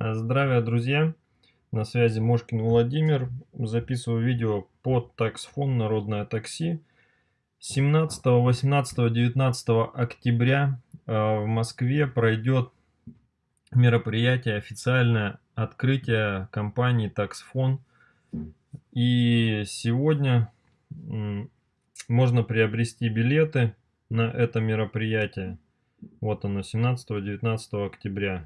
Здравия, друзья! На связи Мошкин Владимир. Записываю видео под таксфон «Народное такси». 17, 18, 19 октября э, в Москве пройдет мероприятие, официальное открытие компании «Таксфон». И сегодня можно приобрести билеты на это мероприятие. Вот оно, 17-19 октября.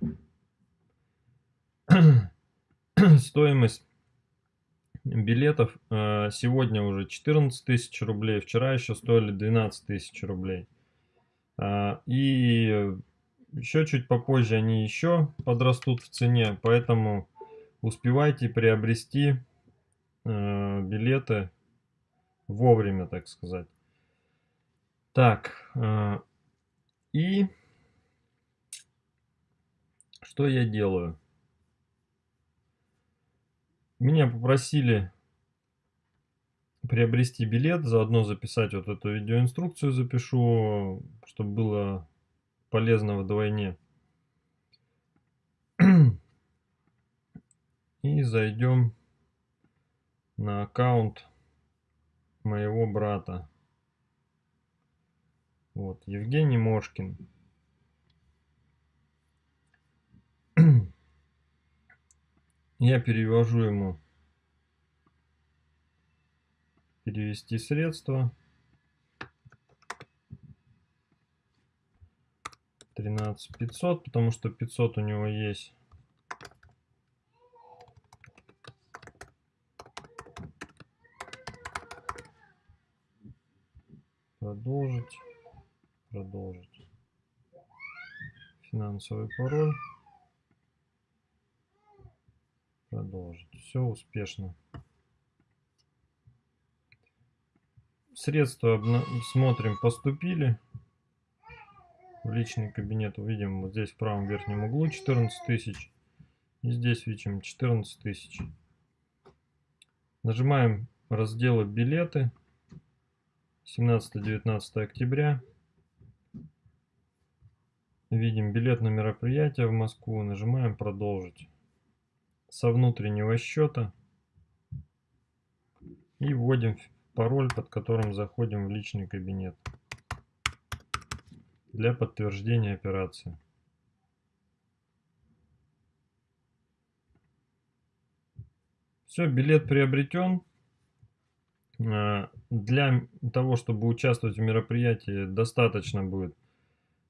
Стоимость билетов э, сегодня уже 14 тысяч рублей, вчера еще стоили 12 тысяч рублей. А, и еще чуть попозже они еще подрастут в цене, поэтому успевайте приобрести э, билеты вовремя, так сказать. Так, э, и что я делаю? Меня попросили приобрести билет, заодно записать вот эту видеоинструкцию запишу, чтобы было полезно вдвойне. И зайдем на аккаунт моего брата. Вот, Евгений Мошкин. Я перевожу ему перевести средства. 13 500, потому что 500 у него есть. Продолжить. Продолжить. Финансовый пароль. Продолжить. Все успешно. Средства смотрим, поступили. В личный кабинет увидим вот здесь в правом верхнем углу 14 тысяч. И здесь видим 14 тысяч. Нажимаем разделы билеты. 17-19 октября. Видим билет на мероприятие в Москву. Нажимаем продолжить со внутреннего счета и вводим пароль, под которым заходим в личный кабинет для подтверждения операции. Все, билет приобретен. А, для того, чтобы участвовать в мероприятии, достаточно будет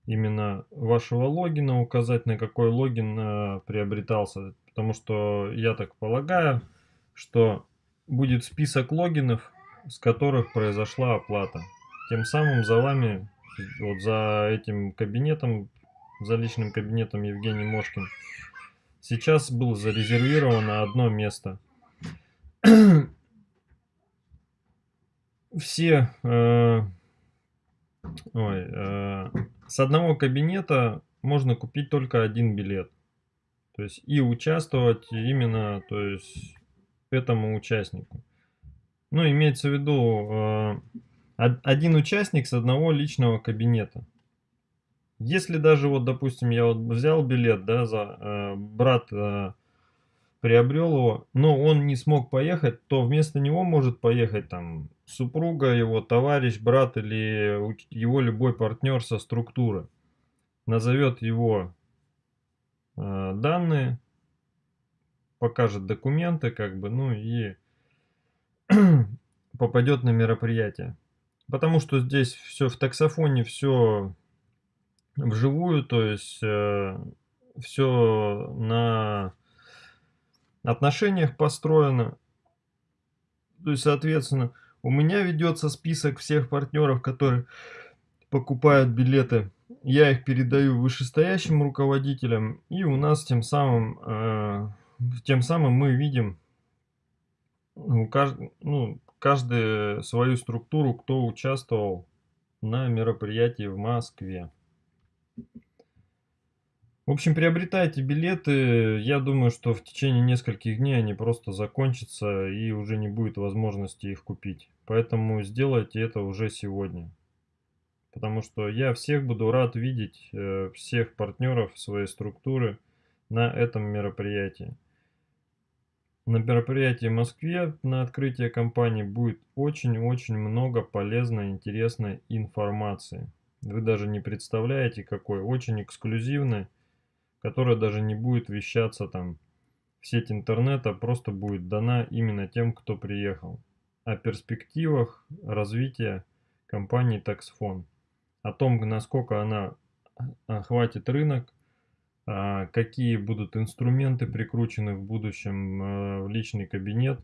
именно вашего логина, указать на какой логин а, приобретался Потому что я так полагаю, что будет список логинов, с которых произошла оплата. Тем самым за вами, вот за этим кабинетом, за личным кабинетом Евгений Мошкин, сейчас было зарезервировано одно место. Все э, ой, э, с одного кабинета можно купить только один билет. То есть и участвовать именно то есть, этому участнику. Ну, имеется в виду э, один участник с одного личного кабинета. Если даже вот, допустим, я вот взял билет, да, за э, брат э, приобрел его, но он не смог поехать, то вместо него может поехать там супруга, его товарищ, брат или его любой партнер со структуры. Назовет его данные, покажет документы, как бы, ну и попадет на мероприятие. Потому что здесь все в таксофоне, все вживую, то есть э, все на отношениях построено. То есть, соответственно, у меня ведется список всех партнеров, которые покупают билеты я их передаю вышестоящим руководителям, и у нас тем самым, э, тем самым мы видим ну, каждый, ну, каждую свою структуру, кто участвовал на мероприятии в Москве. В общем, приобретайте билеты. Я думаю, что в течение нескольких дней они просто закончатся и уже не будет возможности их купить. Поэтому сделайте это уже сегодня. Потому что я всех буду рад видеть, э, всех партнеров своей структуры на этом мероприятии. На мероприятии в Москве на открытие компании будет очень-очень много полезной, интересной информации. Вы даже не представляете какой. Очень эксклюзивной, которая даже не будет вещаться там в сеть интернета, просто будет дана именно тем, кто приехал. О перспективах развития компании Taxfon. О том, насколько она охватит рынок, а, какие будут инструменты прикручены в будущем э, в личный кабинет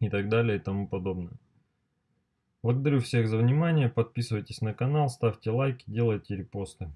и так далее и тому подобное. Благодарю всех за внимание, подписывайтесь на канал, ставьте лайки, делайте репосты.